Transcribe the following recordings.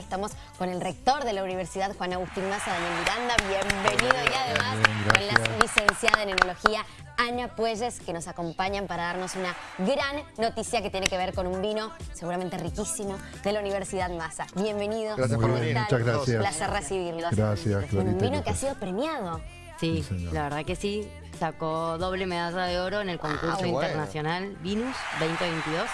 Estamos con el rector de la Universidad, Juan Agustín Maza, Daniel Miranda. Bienvenido y además con la licenciada en Enología, Ana Puelles, que nos acompañan para darnos una gran noticia que tiene que ver con un vino seguramente riquísimo de la Universidad Maza. Bienvenido. Gracias por venir. Muchas gracias. Un placer recibirlos. Gracias, Clarita. Un vino que ha sido premiado. Sí, la verdad que sí. Sacó doble medalla de oro en el concurso Ah, bueno. internacional Vinus 2022.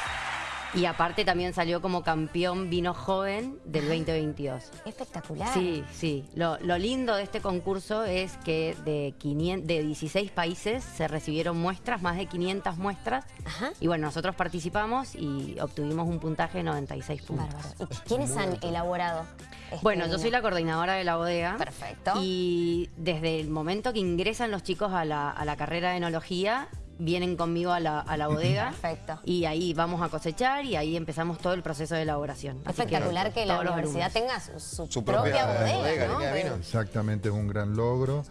Y aparte también salió como campeón vino joven del 2022. Espectacular. Sí, sí. Lo, lo lindo de este concurso es que de, 500, de 16 países se recibieron muestras, más de 500 muestras. Ajá. Y bueno, nosotros participamos y obtuvimos un puntaje de 96 puntos. Bárbaro. ¿Y quiénes han elaborado? este Bueno, yo soy la coordinadora de la bodega. Perfecto. Y desde el momento que ingresan los chicos a la, a la carrera de enología, vienen conmigo a la, a la bodega. Perfecto. Y ahí vamos a cosechar y ahí empezamos todo el proceso de elaboración. Así Espectacular que, la todos los universidad tenga su, su Su propia, propia bodega, bodega, ¿no? Exactamente, es un gran logro.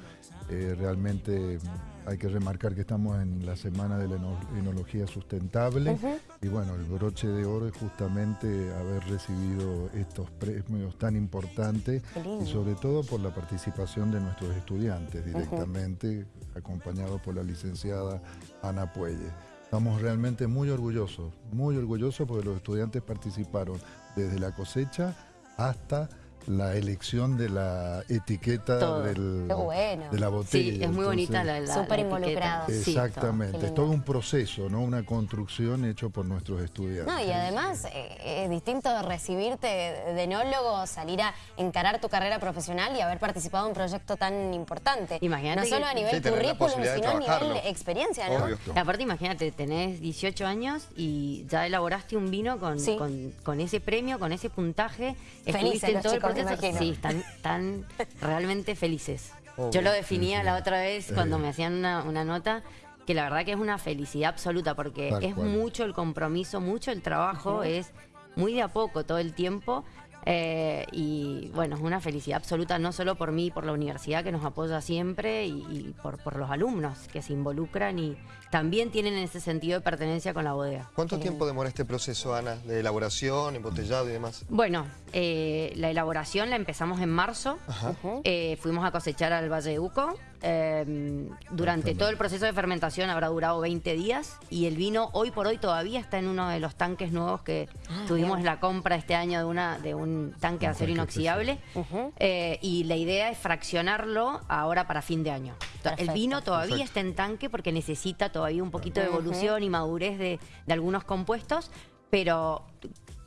Eh, realmente hay que remarcar que estamos en la Semana de la Eno- Enología Sustentable. Y bueno, el broche de oro es justamente haber recibido estos premios tan importantes y sobre todo por la participación de nuestros estudiantes directamente, acompañados por la licenciada Ana Puelle. Estamos realmente muy orgullosos, muy orgullosos porque los estudiantes participaron desde la cosecha hasta la elección de la etiqueta del- bueno. de la botella. Sí, es muy bonita la, la Súper. Sí, todo. Exactamente, es todo un proceso, ¿no? Una construcción hecho por nuestros estudiantes. No, y además eh, es distinto de recibirte de enólogo, salir a encarar tu carrera profesional y haber participado en un proyecto tan importante. Imagínate No solo a nivel Sí, currículum, sino a nivel experiencia, ¿no? Obvio. Aparte, imagínate, tenés 18 años y ya elaboraste un vino con, Sí. con, con ese premio, con ese puntaje. Felices los todo el chicos, me proceso. imagino. Sí, están, están realmente felices. Obvio. Yo lo definía la otra vez cuando me hacían una, una nota que la verdad que es una felicidad absoluta porque Tal es cual. mucho el compromiso, mucho el trabajo, es muy de a poco todo el tiempo. Eh, y bueno, es una felicidad absoluta no solo por mí, por la universidad que nos apoya siempre y, y por, por los alumnos que se involucran y también tienen ese sentido de pertenencia con la bodega. ¿Cuánto tiempo demora este proceso, Ana, de elaboración, embotellado y demás? Bueno, eh, la elaboración la empezamos en marzo. Eh, fuimos a cosechar al Valle de Uco. Eh, durante todo el proceso de fermentación habrá durado 20 días y el vino hoy por hoy todavía está en uno de los tanques nuevos que tuvimos la compra este año de, una, de un tanque de acero inoxidable. Eh, y la idea es fraccionarlo ahora para fin de año. El vino todavía Perfecto. está en tanque porque necesita todavía un poquito de evolución y madurez de, de algunos compuestos, pero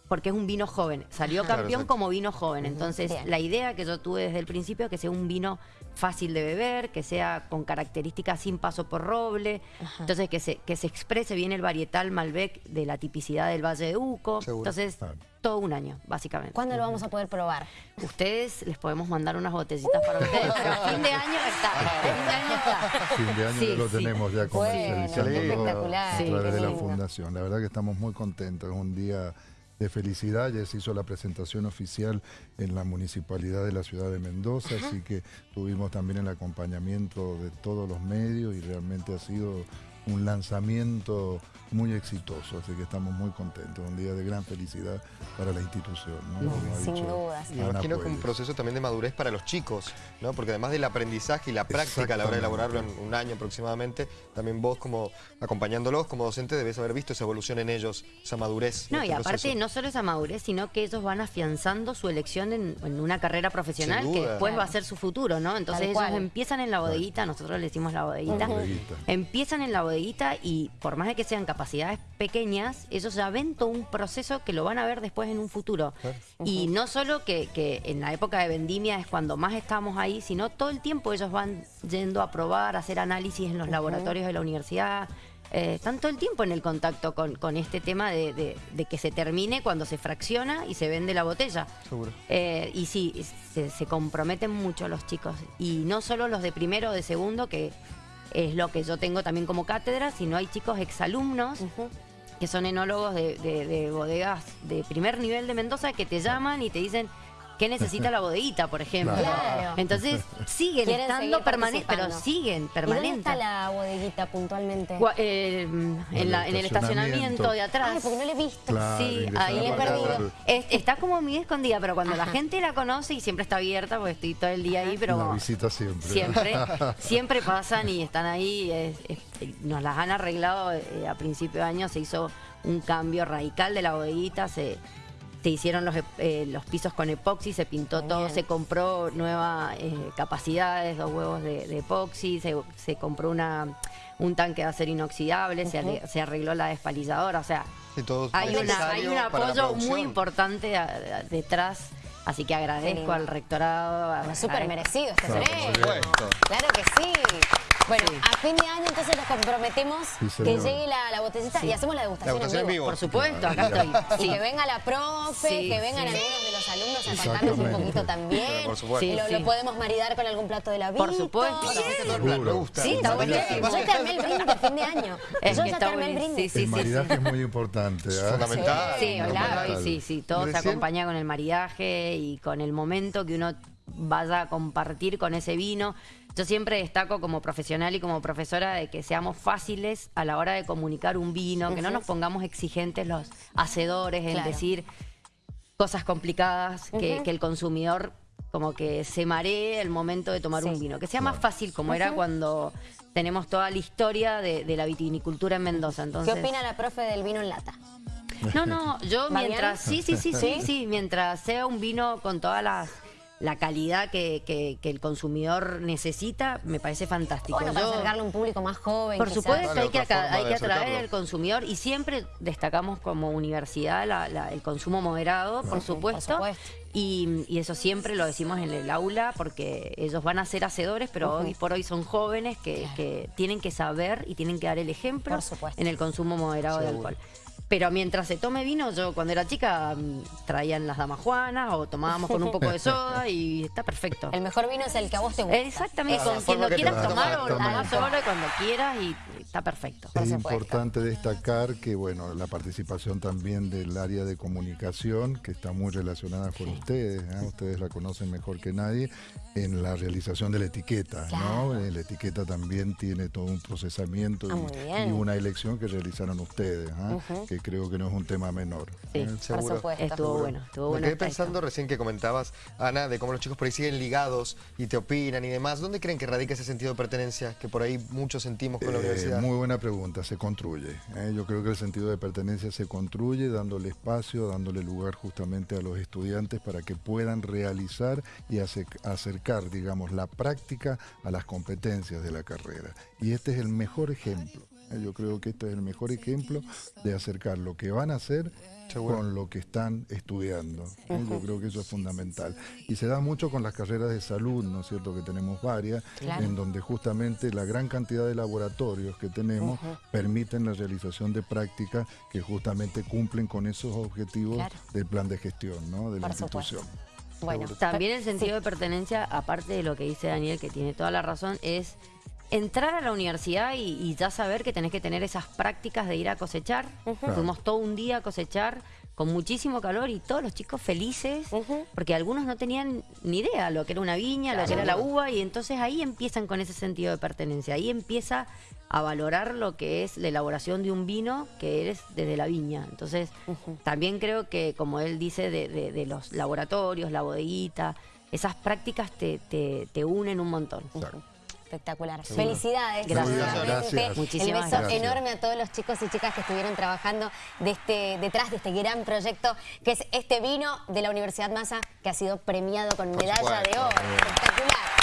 porque es un vino joven. Salió campeón como vino joven. Entonces, Bien. la idea que yo tuve desde el principio es que sea un vino fácil de beber, que sea con características sin paso por roble. Entonces, que se, que se exprese bien el varietal Malbec de la tipicidad del Valle de Uco. Seguro. Entonces, Claro. todo un año, básicamente. ¿Cuándo lo vamos a poder probar? Ustedes les podemos mandar unas botellitas para ustedes, pero a fin de año está. Fin de año está. Fin de año Sí, ya lo sí. tenemos ya Bueno, comercializando espectacular, a través de la fundación. La verdad que estamos muy contentos, es un día de felicidad, ya se hizo la presentación oficial en la municipalidad de la ciudad de Mendoza, así que tuvimos también el acompañamiento de todos los medios y realmente ha sido un lanzamiento muy exitoso, así que estamos muy contentos, un día de gran felicidad para la institución. ¿no? Como ha Sin dicho dudas. Me imagino que un proceso también de madurez para los chicos, ¿no? Porque además del aprendizaje y la práctica a la hora de elaborarlo en un año aproximadamente, también vos como acompañándolos como docente debes haber visto esa evolución en ellos, esa madurez. No, y este aparte proceso. no solo esa madurez, sino que ellos van afianzando su elección en, en una carrera profesional que duda. después va a ser su futuro, ¿no? Entonces ellos empiezan en la bodeguita, nosotros le decimos la bodeguita, Bodeguita. empiezan en la bodeguita y por más de que sean capacidades pequeñas, ellos ya ven todo un proceso que lo van a ver después en un futuro. Y no solo que, que en la época de vendimia es cuando más estamos ahí, sino todo el tiempo ellos van yendo a probar, a hacer análisis en los laboratorios de la universidad. Eh, están todo el tiempo en el contacto con, con este tema de, de- de que se termine cuando se fracciona y se vende la botella. Seguro. Eh, y sí, se, se comprometen mucho los chicos. Y no solo los de primero o de segundo, que es lo que yo tengo también como cátedra, sino hay chicos exalumnos que son enólogos de, de- de bodegas de primer nivel de Mendoza que te llaman y te dicen, qué necesita la bodeguita, por ejemplo. Claro. Entonces siguen Quieren estando permanentes, pero siguen ¿Y dónde permanentes. está la bodeguita puntualmente? Gua- eh, en, la- en el estacionamiento de atrás. Ay, porque no la he visto. Claro, Sí, ahí he perdido. Es- está como muy escondida, pero cuando la gente la conoce y siempre está abierta, porque estoy todo el día ahí, pero Una visita siempre. siempre, siempre pasan y están ahí. es- es- nos las han arreglado eh, a principio de año, se hizo un cambio radical de la bodeguita, se, se hicieron los, eh, los pisos con epoxi, se pintó Muy todo, bien. se compró nuevas eh, capacidades, dos huevos de, de epoxi, se, se compró una un tanque de acero inoxidable, se, ale- se arregló la despalizadora, o sea, Sí, todo hay, una, hay un apoyo muy importante a- a- detrás, así que agradezco al rectorado. Bueno, súper merecido este premio. por supuesto. Claro que sí. Bueno, Sí. a fin de año entonces nos comprometemos Sí, que llegue la, la botellita y hacemos la degustación, La degustación en vivo. Por supuesto, acá estoy. Y Sí. que venga la profe, Sí, que vengan sí. algunos de los alumnos a contarnos un poquito también. Pero por supuesto. Sí, lo, sí. lo podemos maridar con algún plato de la vida. Por supuesto. Me gusta. Sí, está buenísimo. Yo te armé el brindis de fin de año. Es Yo ya armé el brindis. Sí, el sí, maridaje es muy importante. ¿ah? Fundamental. Sí, claro. sí, sí, todo se acompaña con el maridaje y con el momento que uno vaya a compartir con ese vino. Yo siempre destaco como profesional y como profesora de que seamos fáciles a la hora de comunicar un vino, que no nos pongamos exigentes los hacedores en Claro. decir cosas complicadas, que, que el consumidor como que se maree el momento de tomar Sí. un vino. Que sea más fácil, como era cuando tenemos toda la historia de, de la vitivinicultura en Mendoza. ¿Qué Entonces, opina la profe del vino en lata? no, no, yo ¿Va mientras, sí, sí, sí, sí, sí, mientras sea un vino con todas las la calidad que, que- que el consumidor necesita, me parece fantástico. Bueno, para Yo- acercarle a un público más joven. por quizás. supuesto, Vale, hay que, hay de que atraer acercarlo. al consumidor y siempre destacamos como universidad la- la- el consumo moderado, por supuesto. supuesto. Y, y eso siempre lo decimos en el aula porque ellos van a ser hacedores, pero hoy por hoy son jóvenes que, que tienen que saber y tienen que dar el ejemplo en el consumo moderado de Seguro. alcohol. Pero mientras se tome vino, yo cuando era chica mm, traían las damas juanas o tomábamos con un poco de soda y está perfecto. El mejor vino es el que a vos te gusta. Exactamente, con quien lo quieras tomar o tomás solo cuando quieras y está perfecto. Es importante destacar que bueno la participación también del área de comunicación, que está muy relacionada con ustedes, ¿eh? ustedes la conocen mejor que nadie, en la realización de la etiqueta. ¿no? Claro. Eh, La etiqueta también tiene todo un procesamiento Ah, y, una elección que realizaron ustedes, ¿ah? que creo que no es un tema menor. Sí. ¿eh? Por supuesto. Estuvo bueno, estuvo Me bueno. quedé esta pensando recién que comentabas, Ana, de cómo los chicos por ahí siguen ligados y te opinan y demás. ¿Dónde creen que radica ese sentido de pertenencia que por ahí muchos sentimos con la Eh, universidad? muy buena pregunta, se construye. ¿eh? Yo creo que el sentido de pertenencia se construye dándole espacio, dándole lugar justamente a los estudiantes para que puedan realizar y ace- acercar, digamos, la práctica a las competencias de la carrera. Y este es el mejor ejemplo. ¿Eh? Yo creo que este es el mejor ejemplo de acercar lo que van a hacer con lo que están estudiando. ¿eh? Yo creo que eso es fundamental. Y se da mucho con las carreras de salud, ¿no es cierto? Que tenemos varias, Claro. en donde justamente la gran cantidad de laboratorios que tenemos permiten la realización de prácticas que justamente cumplen con esos objetivos Claro. del plan de gestión ¿no? de la Por supuesto. institución. Bueno, También el sí. sentido de pertenencia, aparte de lo que dice Daniel, que tiene toda la razón, es entrar a la universidad y, y ya saber que tenés que tener esas prácticas de ir a cosechar. Fuimos todo un día a cosechar con muchísimo calor y todos los chicos felices, porque algunos no tenían ni idea lo que era una viña, lo que era la uva, y entonces ahí empiezan con ese sentido de pertenencia. Ahí empieza a valorar lo que es la elaboración de un vino que eres desde la viña. Entonces, también creo que, como él dice, de, de- de los laboratorios, la bodeguita, esas prácticas te, te, te unen un montón. Espectacular. Felicidades. Gracias. El Muchísimas beso gracias. enorme a todos los chicos y chicas que estuvieron trabajando de este, detrás de este gran proyecto que es este vino de la Universidad Massa que ha sido premiado con medalla de oro.